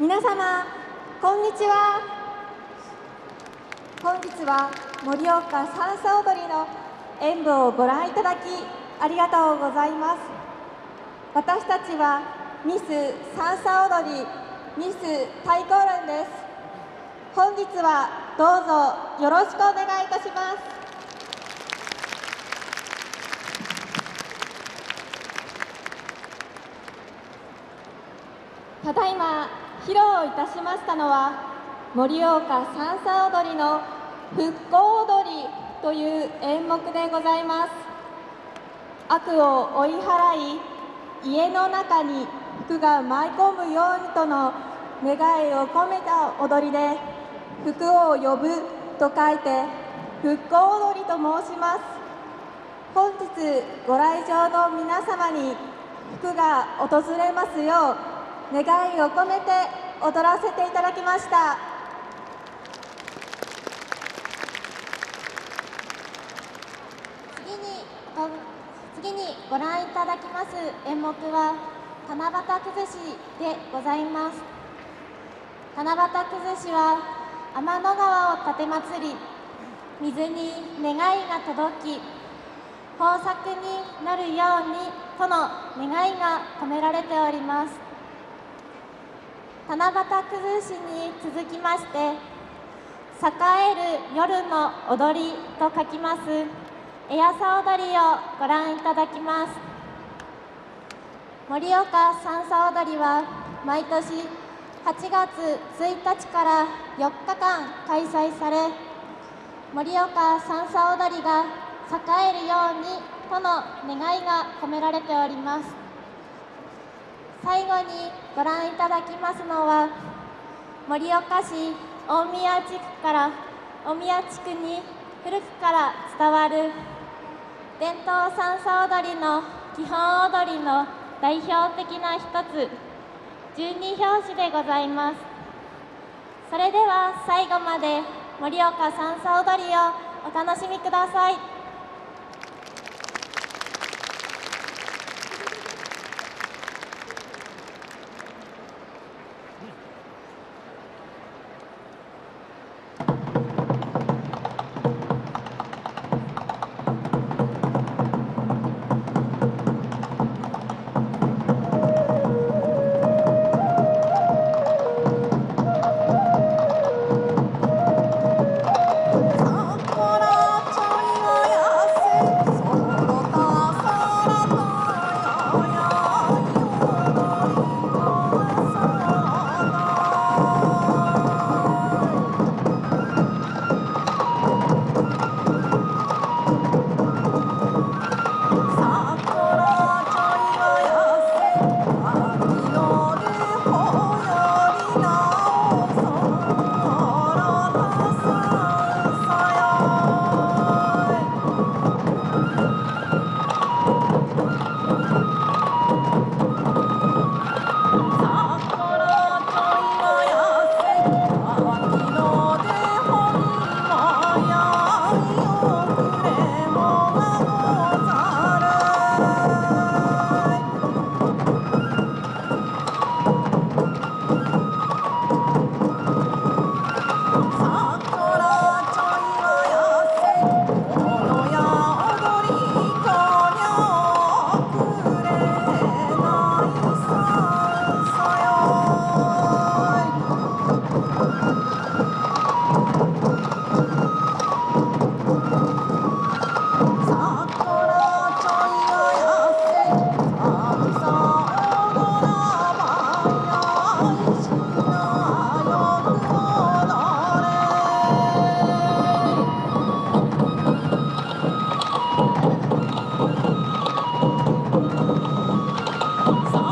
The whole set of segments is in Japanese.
皆様こんにちは。本日は盛岡三叉踊りの演舞をご覧いただきありがとうございます。私たちはミス三叉踊りミス太鼓連です。本日はどうぞよろしくお願いいたします。ただいま披露いたしましたのは盛岡三叉踊りの復興踊りという演目でございます。悪を追い払い家の中に福が舞い込むようにとの願いを込めた踊りで福を呼ぶと書いて復興踊りと申します。本日ご来場の皆様に福が訪れますよう願いを込めて踊らせていただきました。次に次にご覧いただきます演目は七夕崩しでございます。七夕崩しは天の川を立てまつり水に願いが届き豊作になるようにとの願いが込められております。七夕崩しに続きまして栄える夜の踊りと書きます。エアサ踊りをご覧いただきます。盛岡三叉踊りは毎年8月1日から4日間開催され盛岡三叉踊りが栄えるようにとの願いが込められております。最後にご覧いただきますのは盛岡市大宮地区から大宮地区に古くから伝わる伝統三叉踊りの基本踊りの代表的な一つ十二拍子でございます。それでは最後まで盛岡三叉踊りをお楽しみください。Oh,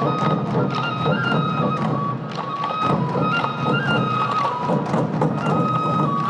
Thank you.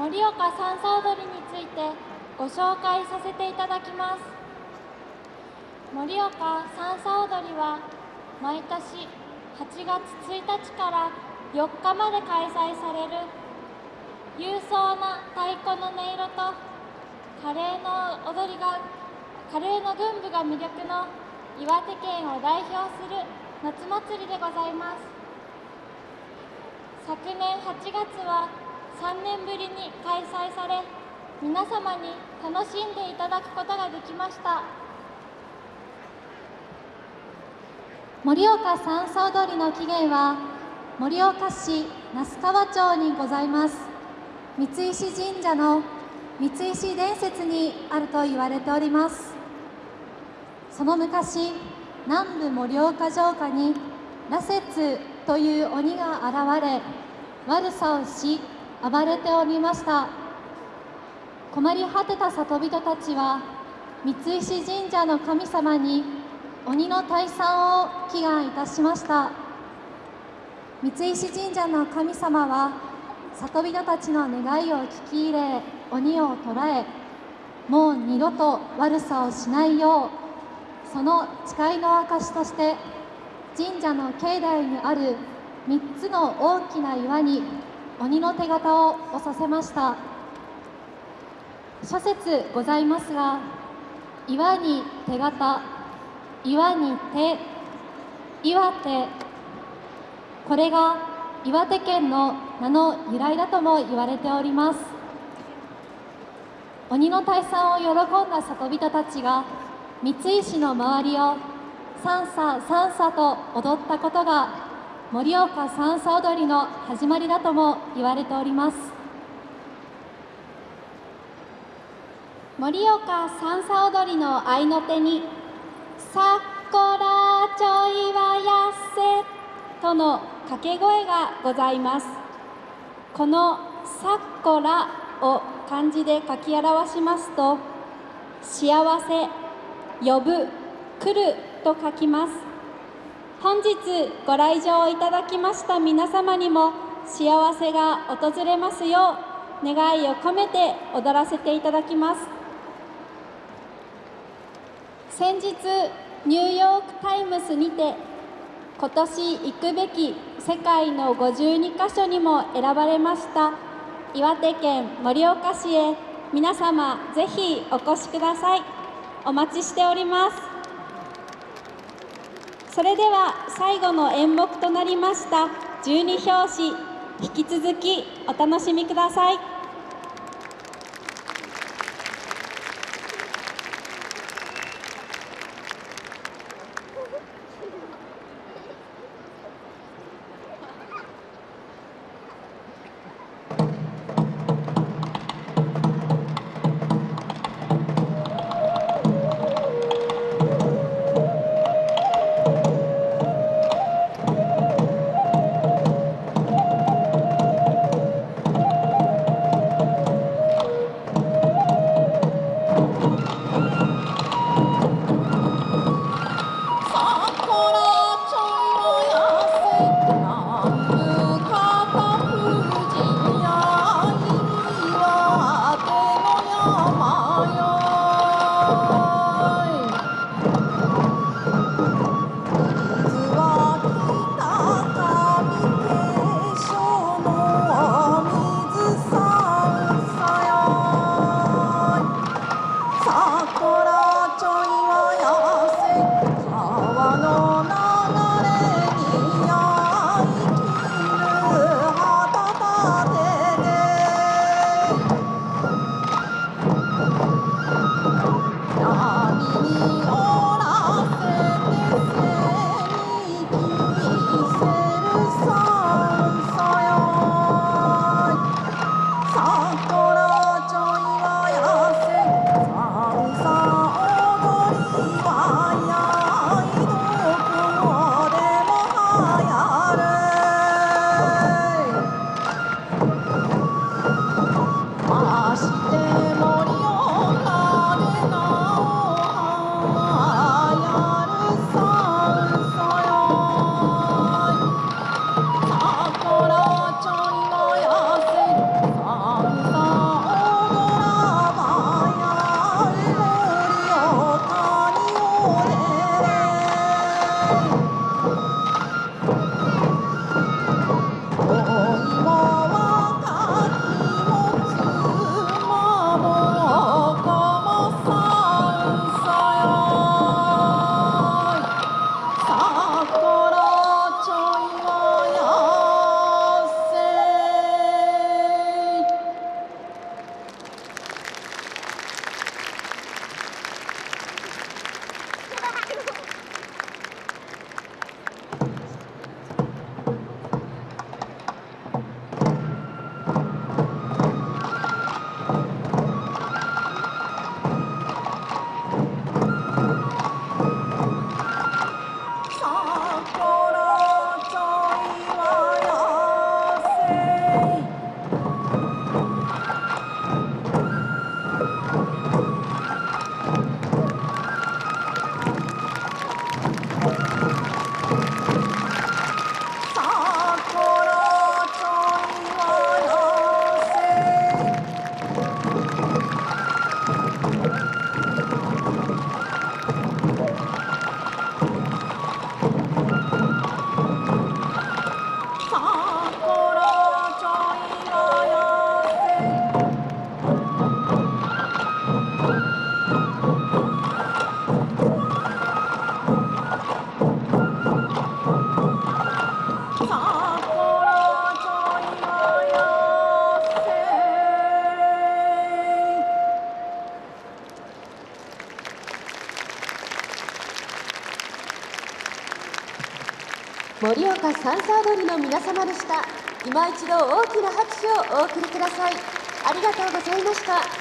盛岡三叉踊りについてご紹介させていただきます。盛岡三叉踊りは毎年8月1日から4日まで開催される勇壮な太鼓の音色と華麗の踊りが華麗の群舞が魅力の岩手県を代表する夏祭りでございます。昨年8月は3年ぶりに開催され皆様に楽しんでいただくことができました。盛岡三叉踊りの起源は盛岡市那須川町にございます。三石神社の三石伝説にあると言われております。その昔南部盛岡城下に羅刹という鬼が現れ悪さをし暴れておりました。困り果てた里人たちは三石神社の神様に鬼の退散を祈願いたしました。三石神社の神様は里人たちの願いを聞き入れ鬼を捕らえもう二度と悪さをしないようその誓いの証として神社の境内にある3つの大きな岩に鬼の手形を押させました。諸説ございますが岩に手形岩に手岩手これが岩手県の名の由来だとも言われております。鬼の退散を喜んだ里人たちが三石の周りを三叉三叉と踊ったことが盛岡三叉踊りの始まりだとも言われております。盛岡三叉踊りの合いの手に「さっこらちょいはやせ」との掛け声がございます。この「さっこら」を漢字で書き表しますと「幸せ」「呼ぶ」「来る」と書きます。本日ご来場いただきました皆様にも幸せが訪れますよう願いを込めて踊らせていただきます。先日ニューヨーク・タイムズにて今年行くべき世界の52カ所にも選ばれました岩手県盛岡市へ皆様ぜひお越しください。お待ちしております。それでは最後の演目となりました。十二拍子引き続きお楽しみください。盛岡三叉踊りの皆様でした。今一度大きな拍手をお送りください。ありがとうございました。